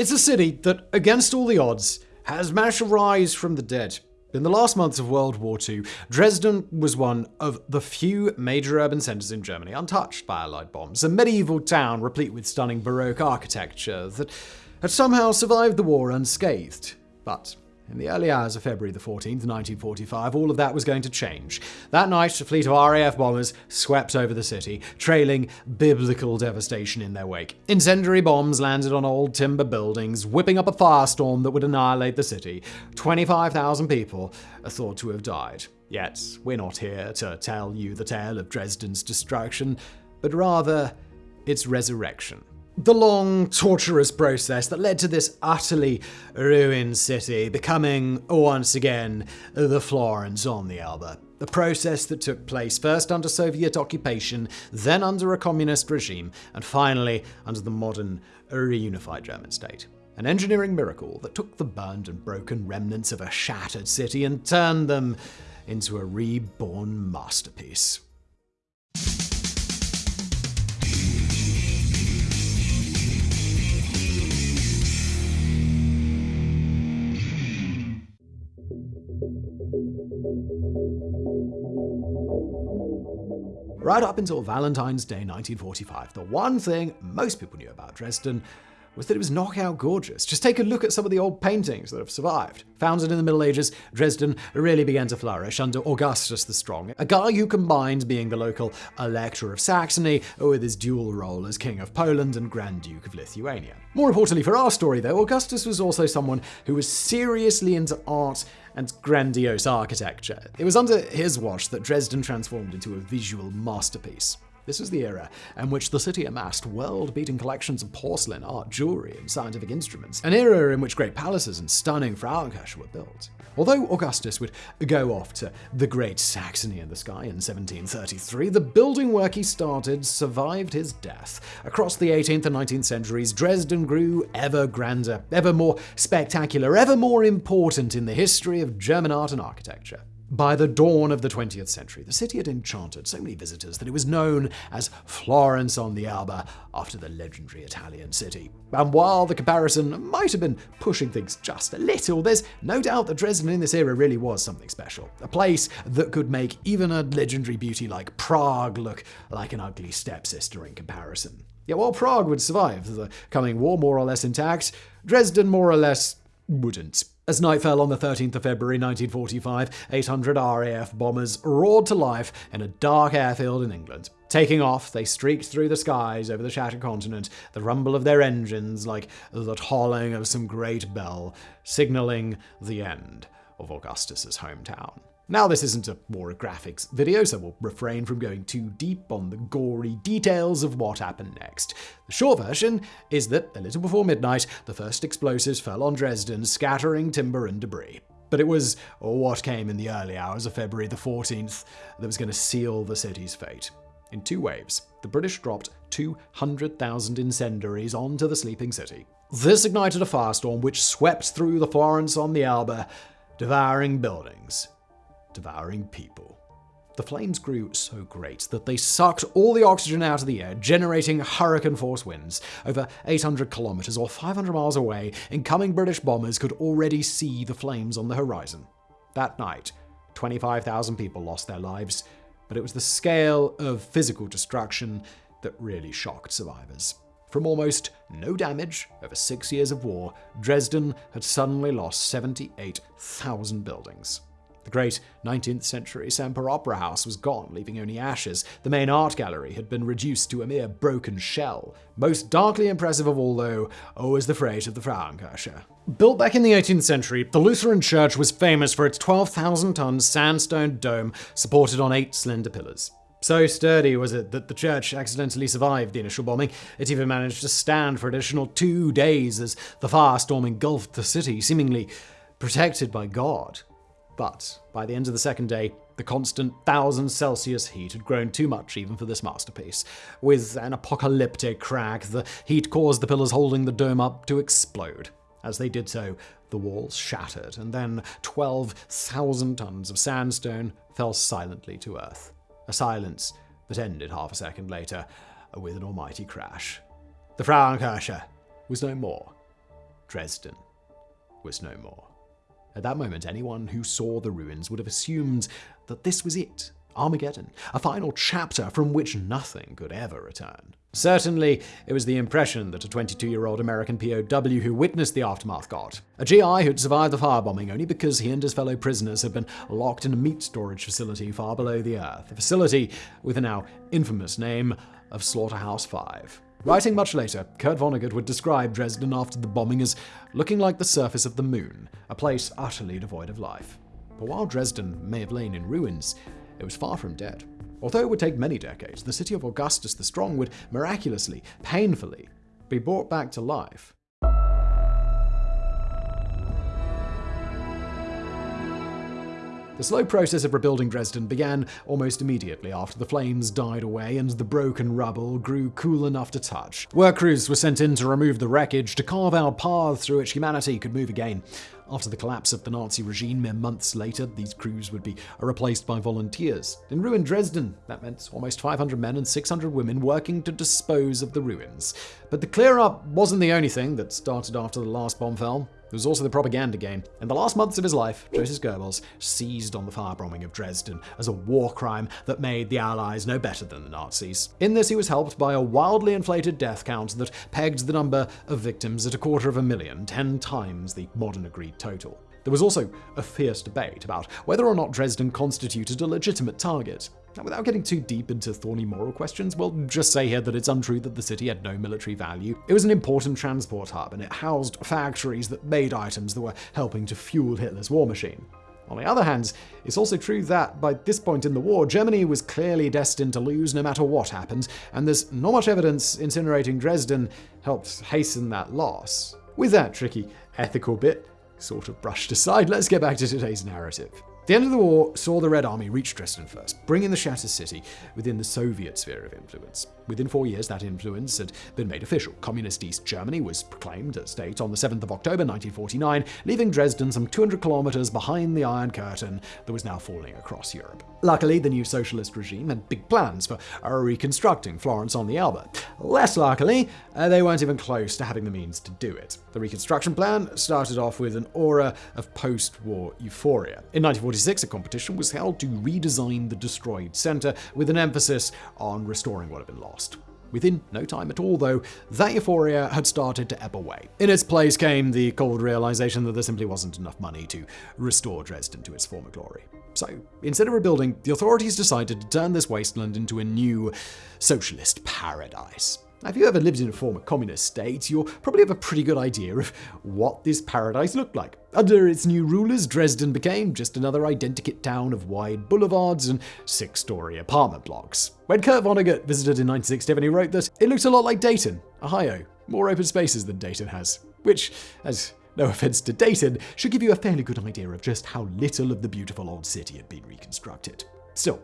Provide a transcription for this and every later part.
It's a city that, against all the odds, has managed to rise from the dead. In the last months of World War II, Dresden was one of the few major urban centers in Germany untouched by Allied bombs, a medieval town replete with stunning Baroque architecture that had somehow survived the war unscathed. But in the early hours of February the 14th, 1945, all of that was going to change. That night, a fleet of RAF bombers swept over the city, trailing biblical devastation in their wake. Incendiary bombs landed on old timber buildings, whipping up a firestorm that would annihilate the city. 25,000 people are thought to have died. Yet, we're not here to tell you the tale of Dresden's destruction, but rather its resurrection the long, torturous process that led to this utterly ruined city becoming, once again, the Florence on the Elbe. A process that took place first under Soviet occupation, then under a communist regime, and finally under the modern, reunified German state. An engineering miracle that took the burned and broken remnants of a shattered city and turned them into a reborn masterpiece. Right up until Valentine's Day 1945, the one thing most people knew about Dresden was that it was knockout gorgeous. Just take a look at some of the old paintings that have survived. Founded in the Middle Ages, Dresden really began to flourish under Augustus the Strong, a guy who combined being the local Elector of Saxony with his dual role as King of Poland and Grand Duke of Lithuania. More importantly for our story, though, Augustus was also someone who was seriously into art and grandiose architecture. It was under his watch that Dresden transformed into a visual masterpiece. This was the era in which the city amassed world-beating collections of porcelain, art, jewelry, and scientific instruments, an era in which great palaces and stunning Frauenkirche were built. Although Augustus would go off to the Great Saxony in the sky in 1733, the building work he started survived his death. Across the 18th and 19th centuries, Dresden grew ever grander, ever more spectacular, ever more important in the history of German art and architecture. By the dawn of the 20th century, the city had enchanted so many visitors that it was known as Florence on the Elbe, after the legendary Italian city. And while the comparison might have been pushing things just a little, there's no doubt that Dresden in this era really was something special. A place that could make even a legendary beauty like Prague look like an ugly stepsister in comparison. Yet while Prague would survive the coming war more or less intact, Dresden more or less wouldn't. As night fell on the 13th of February 1945, 800 RAF bombers roared to life in a dark airfield in England. Taking off, they streaked through the skies over the shattered continent, the rumble of their engines like the tolling of some great bell, signaling the end of Augustus's hometown. Now, this isn't a more graphics video, so we'll refrain from going too deep on the gory details of what happened next. The short version is that, a little before midnight, the first explosives fell on Dresden, scattering timber and debris. But it was oh, what came in the early hours of February the 14th that was going to seal the city's fate. In two waves, the British dropped 200,000 incendiaries onto the sleeping city. This ignited a firestorm which swept through the Florence on the Elbe, devouring buildings, devouring people. The flames grew so great that they sucked all the oxygen out of the air, generating hurricane force winds. Over 800 kilometers or 500 miles away, incoming British bombers could already see the flames on the horizon. That night, 25,000 people lost their lives, but it was the scale of physical destruction that really shocked survivors. From almost no damage over six years of war, Dresden had suddenly lost 78,000 buildings. The great 19th century Semper Opera House was gone, leaving only ashes. The main art gallery had been reduced to a mere broken shell. Most darkly impressive of all, though, oh, was the freight of the Frauenkirche. Built back in the 18th century, the Lutheran church was famous for its 12,000 ton sandstone dome supported on eight slender pillars. So sturdy was it that the church accidentally survived the initial bombing. It even managed to stand for additional two days as the firestorm engulfed the city, seemingly protected by God. But by the end of the second day, the constant 1000 Celsius heat had grown too much even for this masterpiece. With an apocalyptic crack, the heat caused the pillars holding the dome up to explode. As they did so, the walls shattered, and then 12,000 tons of sandstone fell silently to earth. A silence that ended half a second later with an almighty crash. The Frauenkirche was no more. Dresden was no more. At that moment, anyone who saw the ruins would have assumed that this was it Armageddon, a final chapter from which nothing could ever return. Certainly, it was the impression that a 22 year old American POW who witnessed the aftermath got. A GI who'd survived the firebombing only because he and his fellow prisoners had been locked in a meat storage facility far below the earth, a facility with the now infamous name of Slaughterhouse 5. Writing much later, Kurt Vonnegut would describe Dresden after the bombing as looking like the surface of the moon, a place utterly devoid of life. But while Dresden may have lain in ruins, it was far from dead. Although it would take many decades, the city of Augustus the Strong would miraculously, painfully, be brought back to life. The slow process of rebuilding Dresden began almost immediately after the flames died away and the broken rubble grew cool enough to touch. Work crews were sent in to remove the wreckage to carve out paths through which humanity could move again. After the collapse of the Nazi regime mere months later, these crews would be replaced by volunteers. In ruined Dresden, that meant almost 500 men and 600 women working to dispose of the ruins. But the clear up wasn't the only thing that started after the last bomb fell. There was also the propaganda game. In the last months of his life, Joseph Goebbels seized on the firebombing of Dresden as a war crime that made the Allies no better than the Nazis. In this, he was helped by a wildly inflated death count that pegged the number of victims at a quarter of a million, ten times the modern agreed total. There was also a fierce debate about whether or not Dresden constituted a legitimate target. Now, without getting too deep into thorny moral questions, we'll just say here that it's untrue that the city had no military value. It was an important transport hub, and it housed factories that made items that were helping to fuel Hitler's war machine. On the other hand, it's also true that by this point in the war, Germany was clearly destined to lose no matter what happened, and there's not much evidence incinerating Dresden helped hasten that loss. With that tricky ethical bit sort of brushed aside, let's get back to today's narrative. The end of the war saw the Red Army reach Dresden first, bringing the shattered city within the Soviet sphere of influence. Within four years, that influence had been made official. Communist East Germany was proclaimed a state on the 7th of October 1949, leaving Dresden some 200 kilometers behind the Iron Curtain that was now falling across Europe. Luckily, the new socialist regime had big plans for reconstructing Florence on the Elbe. Less luckily, uh, they weren't even close to having the means to do it. The reconstruction plan started off with an aura of post-war euphoria. In 1946, a competition was held to redesign the destroyed center with an emphasis on restoring what had been lost. Within no time at all, though, that euphoria had started to ebb away. In its place came the cold realization that there simply wasn't enough money to restore Dresden to its former glory. So, instead of rebuilding, the authorities decided to turn this wasteland into a new socialist paradise. If you ever lived in a former communist state, you'll probably have a pretty good idea of what this paradise looked like. Under its new rulers, Dresden became just another identikit town of wide boulevards and six-story apartment blocks. When Kurt Vonnegut visited in 1967, he wrote that it looked a lot like Dayton, Ohio, more open spaces than Dayton has, which, as no offense to Dayton, should give you a fairly good idea of just how little of the beautiful old city had been reconstructed. Still,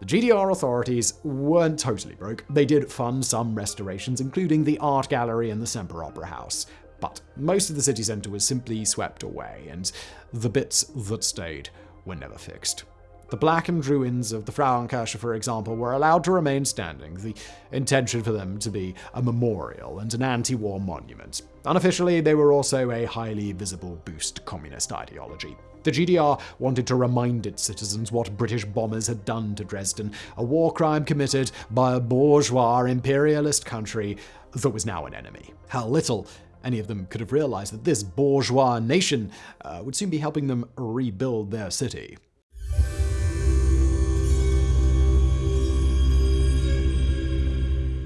the GDR authorities weren't totally broke. They did fund some restorations, including the art gallery and the Semper Opera House. But most of the city centre was simply swept away, and the bits that stayed were never fixed. The blackened ruins of the Frauenkirche, for example, were allowed to remain standing, the intention for them to be a memorial and an anti-war monument. Unofficially, they were also a highly visible boost to communist ideology. The GDR wanted to remind its citizens what British bombers had done to Dresden, a war crime committed by a bourgeois imperialist country that was now an enemy. How little any of them could have realized that this bourgeois nation uh, would soon be helping them rebuild their city.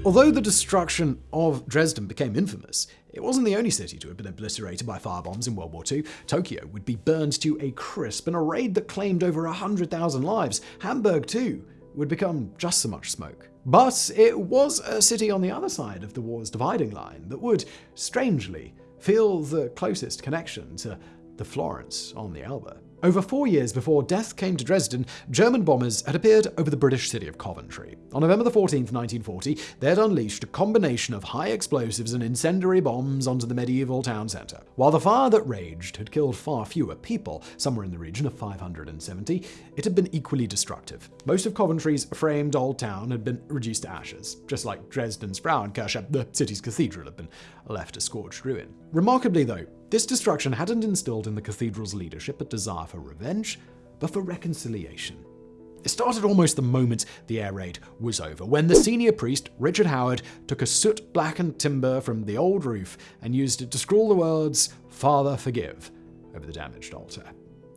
Although the destruction of Dresden became infamous, it wasn't the only city to have been obliterated by firebombs in World War II. Tokyo would be burned to a crisp in a raid that claimed over 100,000 lives. Hamburg, too, would become just so much smoke. But it was a city on the other side of the war's dividing line that would, strangely, feel the closest connection to the Florence on the Elbe. Over four years before death came to Dresden, German bombers had appeared over the British city of Coventry. On November 14, 1940, they had unleashed a combination of high explosives and incendiary bombs onto the medieval town centre. While the fire that raged had killed far fewer people, somewhere in the region of 570, it had been equally destructive. Most of Coventry's framed old town had been reduced to ashes, just like Dresden's Frauenkirche, the city's cathedral, had been left a scorched ruin. Remarkably, though, This destruction hadn't instilled in the cathedral's leadership a desire for revenge, but for reconciliation. It started almost the moment the air raid was over, when the senior priest, Richard Howard, took a soot blackened timber from the old roof and used it to scrawl the words, Father, forgive, over the damaged altar.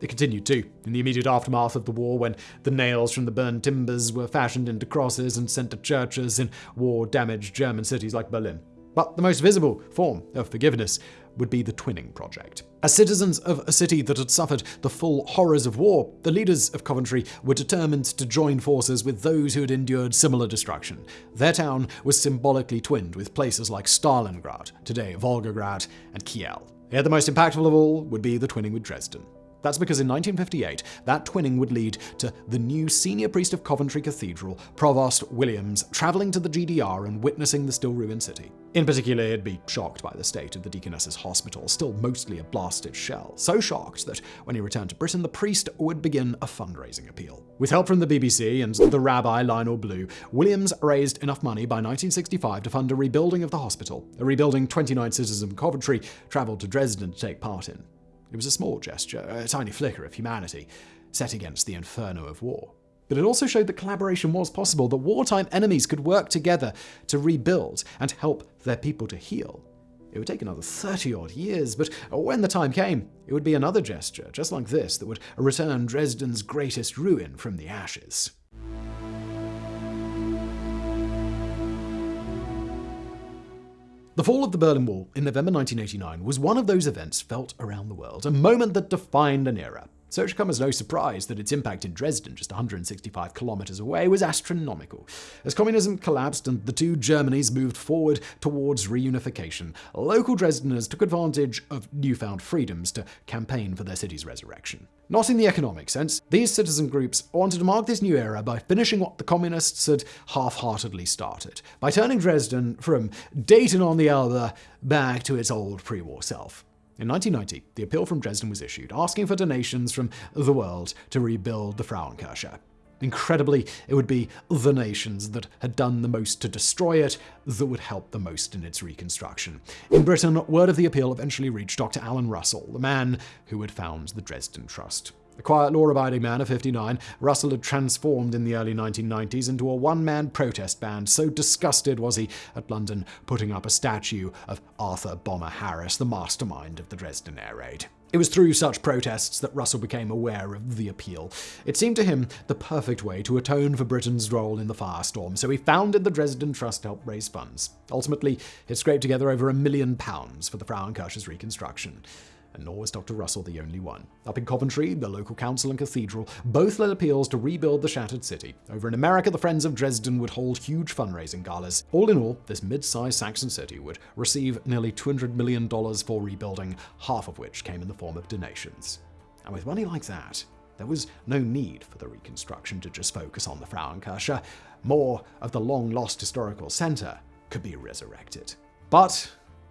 It continued too, in the immediate aftermath of the war, when the nails from the burned timbers were fashioned into crosses and sent to churches in war damaged German cities like Berlin. But the most visible form of forgiveness would be the Twinning Project. As citizens of a city that had suffered the full horrors of war, the leaders of Coventry were determined to join forces with those who had endured similar destruction. Their town was symbolically twinned with places like Stalingrad, today Volgograd, and Kiel. Yet the most impactful of all would be the twinning with Dresden. That's because in 1958, that twinning would lead to the new senior priest of Coventry Cathedral, Provost Williams, traveling to the GDR and witnessing the still ruined city. In particular, he'd be shocked by the state of the Deaconess's hospital, still mostly a blasted shell. So shocked that when he returned to Britain, the priest would begin a fundraising appeal. With help from the BBC and the rabbi Lionel Blue, Williams raised enough money by 1965 to fund a rebuilding of the hospital, a rebuilding 29 citizens of Coventry traveled to Dresden to take part in. It was a small gesture, a tiny flicker of humanity, set against the inferno of war. But it also showed that collaboration was possible, that wartime enemies could work together to rebuild and help their people to heal. It would take another 30 odd years, but when the time came, it would be another gesture, just like this, that would return Dresden's greatest ruin from the ashes. The fall of the Berlin Wall in November 1989 was one of those events felt around the world, a moment that defined an era. So it should come as no surprise that its impact in Dresden, just 165 kilometers away, was astronomical. As communism collapsed and the two Germanys moved forward towards reunification, local Dresdeners took advantage of newfound freedoms to campaign for their city's resurrection. Not in the economic sense, these citizen groups wanted to mark this new era by finishing what the communists had half-heartedly started, by turning Dresden from Dayton on the Elbe back to its old pre-war self. In 1990, the appeal from Dresden was issued, asking for donations from the world to rebuild the Frauenkirche. Incredibly, it would be the nations that had done the most to destroy it that would help the most in its reconstruction. In Britain, word of the appeal eventually reached Dr. Alan Russell, the man who had found the Dresden Trust. A quiet, law-abiding man of 59, Russell had transformed in the early 1990s into a one-man protest band, so disgusted was he at London putting up a statue of Arthur Bomber Harris, the mastermind of the Dresden air raid. It was through such protests that Russell became aware of the appeal. It seemed to him the perfect way to atone for Britain's role in the firestorm, so he founded the Dresden Trust to help raise funds. Ultimately, it scraped together over a million pounds for the Frauenkirche's reconstruction and nor was Dr. Russell the only one. Up in Coventry, the local council and cathedral both led appeals to rebuild the shattered city. Over in America, the Friends of Dresden would hold huge fundraising galas. All in all, this mid-sized Saxon city would receive nearly $200 million for rebuilding, half of which came in the form of donations. And with money like that, there was no need for the reconstruction to just focus on the Frauenkirche. More of the long-lost historical center could be resurrected. But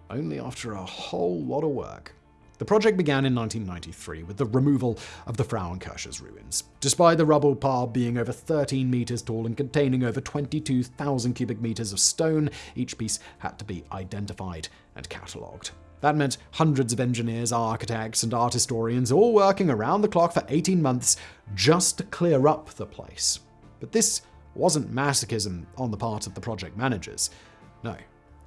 only after a whole lot of work. The project began in 1993 with the removal of the Frauenkirche's ruins. Despite the rubble pile being over 13 meters tall and containing over 22,000 cubic meters of stone, each piece had to be identified and catalogued. That meant hundreds of engineers, architects, and art historians all working around the clock for 18 months just to clear up the place. But this wasn't masochism on the part of the project managers. No,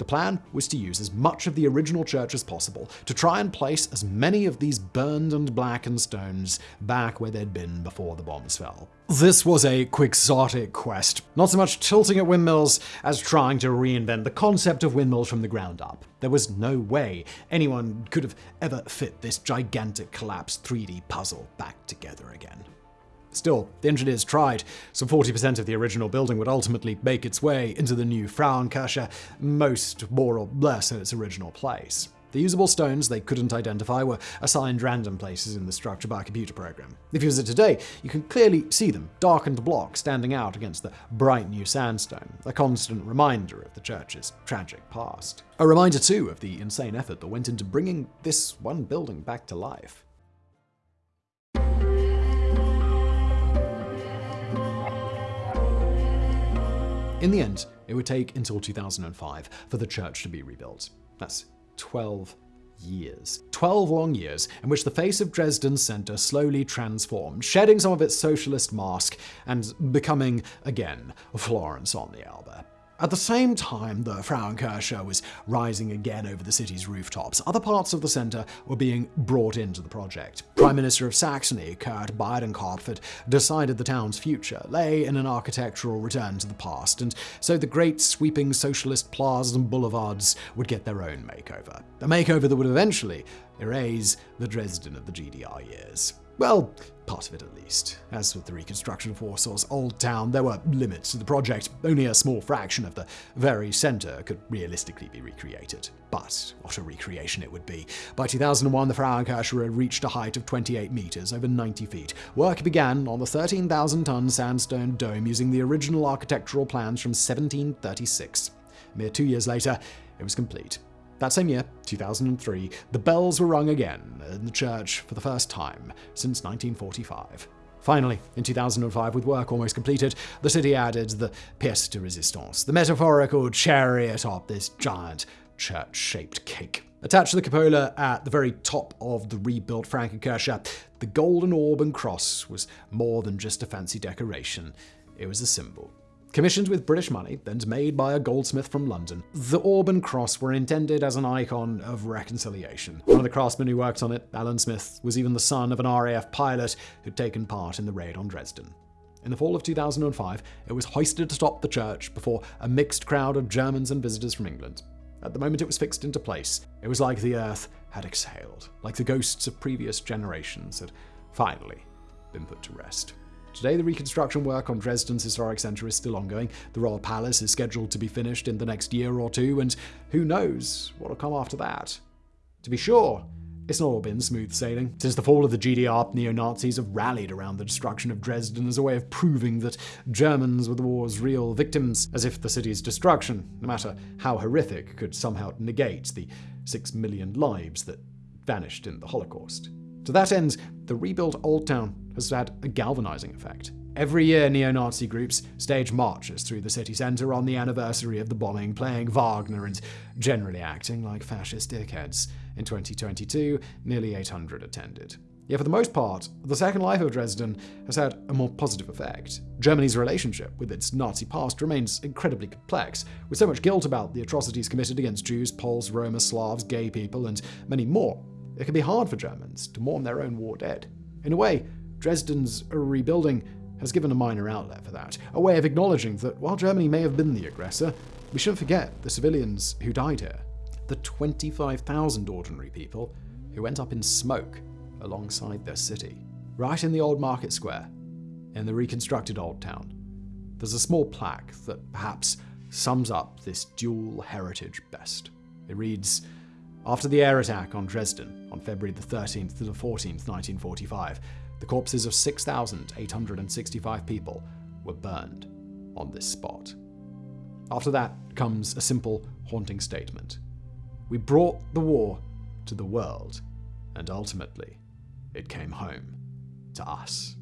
the plan was to use as much of the original church as possible to try and place as many of these burned and blackened stones back where they'd been before the bombs fell. This was a quixotic quest, not so much tilting at windmills as trying to reinvent the concept of windmills from the ground up. There was no way anyone could have ever fit this gigantic collapsed 3D puzzle back together again. Still, the engineers tried. Some 40% of the original building would ultimately make its way into the new Frauenkirche, most more or less in its original place. The usable stones they couldn't identify were assigned random places in the structure by a computer program. If you visit today, you can clearly see them, darkened blocks standing out against the bright new sandstone, a constant reminder of the church's tragic past. A reminder, too, of the insane effort that went into bringing this one building back to life. In the end, it would take until 2005 for the church to be rebuilt. That's 12 years. 12 long years in which the face of Dresden's center slowly transformed, shedding some of its socialist mask and becoming, again, Florence on the Elbe. At the same time the Frauenkirche was rising again over the city's rooftops, other parts of the centre were being brought into the project. Prime Minister of Saxony, Kurt Biedenkopf, had decided the town's future lay in an architectural return to the past, and so the great sweeping socialist plazas and boulevards would get their own makeover. A makeover that would eventually erase the Dresden of the GDR years. Well, part of it at least. As with the reconstruction of Warsaw's Old Town, there were limits to the project. Only a small fraction of the very centre could realistically be recreated. But what a recreation it would be. By 2001, the Frauenkirche had reached a height of 28 metres, over 90 feet. Work began on the 13,000-ton sandstone dome using the original architectural plans from 1736. A mere two years later, it was complete. That same year, 2003, the bells were rung again in the church for the first time since 1945. Finally, in 2005, with work almost completed, the city added the pièce de résistance, the metaphorical cherry atop this giant church-shaped cake. Attached to the cupola at the very top of the rebuilt Frauenkirche, the golden orb and cross was more than just a fancy decoration. It was a symbol Commissioned with British money and made by a goldsmith from London, the orb and cross were intended as an icon of reconciliation. One of the craftsmen who worked on it, Alan Smith, was even the son of an RAF pilot who'd taken part in the raid on Dresden. In the fall of 2005, it was hoisted atop the church before a mixed crowd of Germans and visitors from England. At the moment it was fixed into place, it was like the earth had exhaled, like the ghosts of previous generations had finally been put to rest. Today, the reconstruction work on Dresden's historic centre is still ongoing. The Royal Palace is scheduled to be finished in the next year or two, and who knows what'll come after that. To be sure, it's not all been smooth sailing. Since the fall of the GDR, neo Nazis have rallied around the destruction of Dresden as a way of proving that Germans were the war's real victims, as if the city's destruction, no matter how horrific, could somehow negate the six million lives that vanished in the Holocaust. To that end, the rebuilt Old Town has had a galvanizing effect. Every year, neo Nazi groups stage marches through the city centre on the anniversary of the bombing, playing Wagner and generally acting like fascist dickheads. In 2022, nearly 800 attended. Yet for the most part, the second life of Dresden has had a more positive effect. Germany's relationship with its Nazi past remains incredibly complex, with so much guilt about the atrocities committed against Jews, Poles, Roma, Slavs, gay people, and many more. It can be hard for Germans to mourn their own war dead. In a way, Dresden's rebuilding has given a minor outlet for that, a way of acknowledging that while Germany may have been the aggressor, we shouldn't forget the civilians who died here. The 25,000 ordinary people who went up in smoke alongside their city. Right in the old market square, in the reconstructed old town, there's a small plaque that perhaps sums up this dual heritage best. It reads, After the air attack on Dresden on February the 13th to the 14th, 1945, the corpses of 6,865 people were burned on this spot. After that comes a simple, haunting statement. We brought the war to the world, and ultimately, it came home to us.